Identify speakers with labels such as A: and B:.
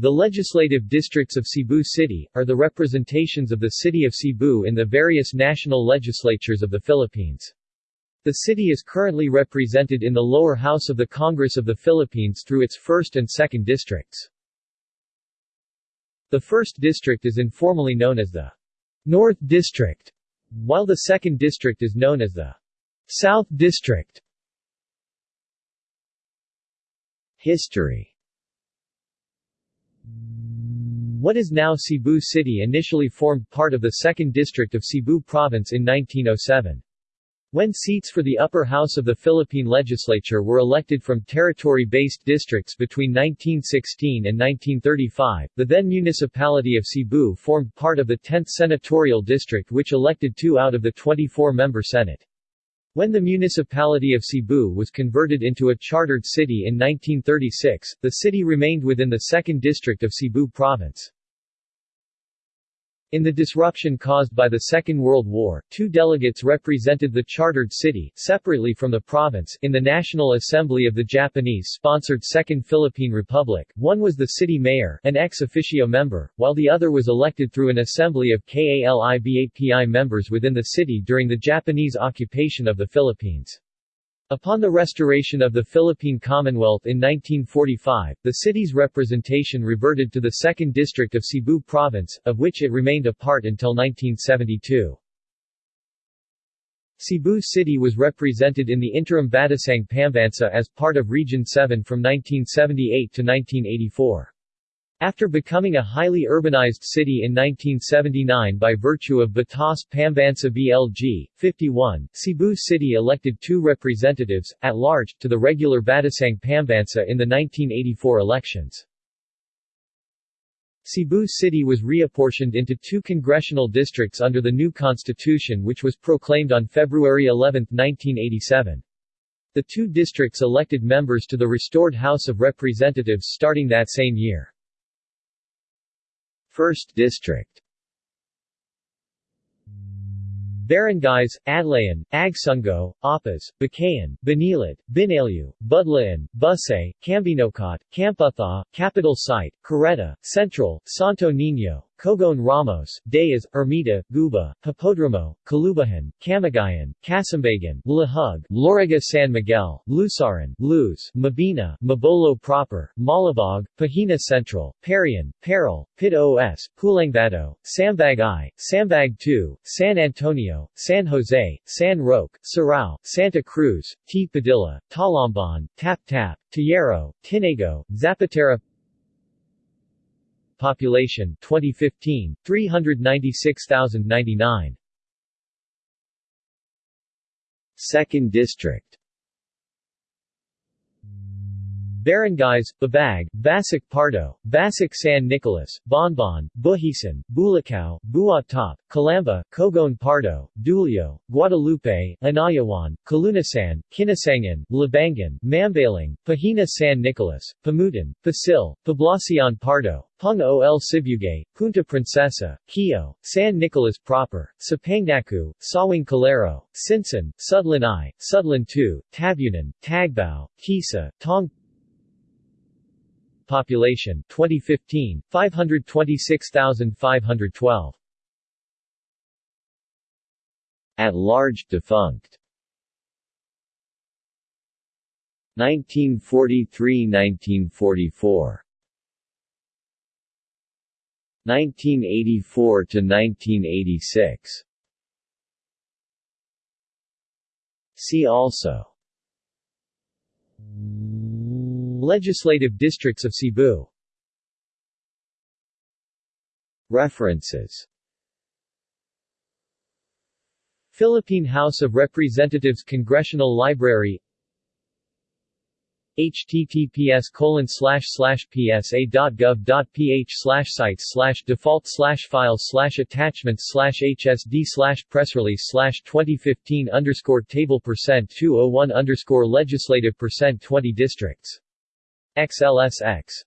A: The legislative districts of Cebu City, are the representations of the city of Cebu in the various national legislatures of the Philippines. The city is currently represented in the lower house of the Congress of the Philippines through its 1st and 2nd districts. The 1st district is informally known as the North District, while the 2nd district is known as the South District. History What is now Cebu City initially formed part of the 2nd District of Cebu Province in 1907. When seats for the upper house of the Philippine legislature were elected from territory-based districts between 1916 and 1935, the then municipality of Cebu formed part of the 10th senatorial district which elected two out of the 24-member Senate. When the municipality of Cebu was converted into a chartered city in 1936, the city remained within the 2nd District of Cebu Province. In the disruption caused by the Second World War, two delegates represented the chartered city, separately from the province, in the National Assembly of the Japanese-sponsored Second Philippine Republic. One was the city mayor, an ex officio member, while the other was elected through an assembly of KALIBAPI members within the city during the Japanese occupation of the Philippines. Upon the restoration of the Philippine Commonwealth in 1945, the city's representation reverted to the 2nd District of Cebu Province, of which it remained a part until 1972. Cebu City was represented in the interim Batasang Pambansa as part of Region 7 from 1978 to 1984. After becoming a highly urbanized city in 1979 by virtue of Batas Pambansa BLG, 51, Cebu City elected two representatives, at large, to the regular Batasang Pambansa in the 1984 elections. Cebu City was reapportioned into two congressional districts under the new constitution which was proclaimed on February 11, 1987. The two districts elected members to the restored House of Representatives starting that same year. 1st District. Barangays, Adlayan, Agsungo, Apas, Bacayan, Banilad, Binaliw, Budla-an, Busay, Cambinocot, Camputhaw, Capitol Site, Carreta, Central, Santo Niño, Cogon Ramos, Day-as, Ermita, Guba, Hipodromo, Kalubihan, Kamagayan, Kasambagan, Lahug, Lorega San Miguel, Lusaran, Luz, Mabini, Mabolo Proper, Malubog, Pahina Central, Parian, Paril, Pit OS, Pulangbato, Sambag I, Sambag II, San Antonio, San Jose, San Roque, Sirao, Santa Cruz, T. Padilla, Talamban, Taptap, Tayero, Tinago, Zapatera Population 2015 396,099 Second District Barangays, Babag, Basak Pardo, Basak San Nicolas, Bonbon, Buhisan, Bulacao, Buot-Taup, Calamba, Cogon Pardo, Duljo, Guadalupe, Inayawan, Kalunasan, Kinasang-an, Labangon, Mambaling, Pahina San Nicolas, Pamutan, Pasil, Poblacion Pardo, Pung-ol Sibugay, Punta Princesa, Kio, San Nicolas Proper, Sapangdaku, Sawang Calero, Sinsin, Sudlon I, Sudlon II, Tabunan, Tagbao, Kisa, Tong Population 2015 526,512 At large defunct. 1943–1944 1984 to 1986 See also Legislative districts of Cebu. References. Philippine House of Representatives Congressional Library. Https colon psa.gov.ph slash sites slash default slash files slash attachments slash hsd slash press release slash 2015 underscore table percent 201 underscore legislative percent 20 districts XLSX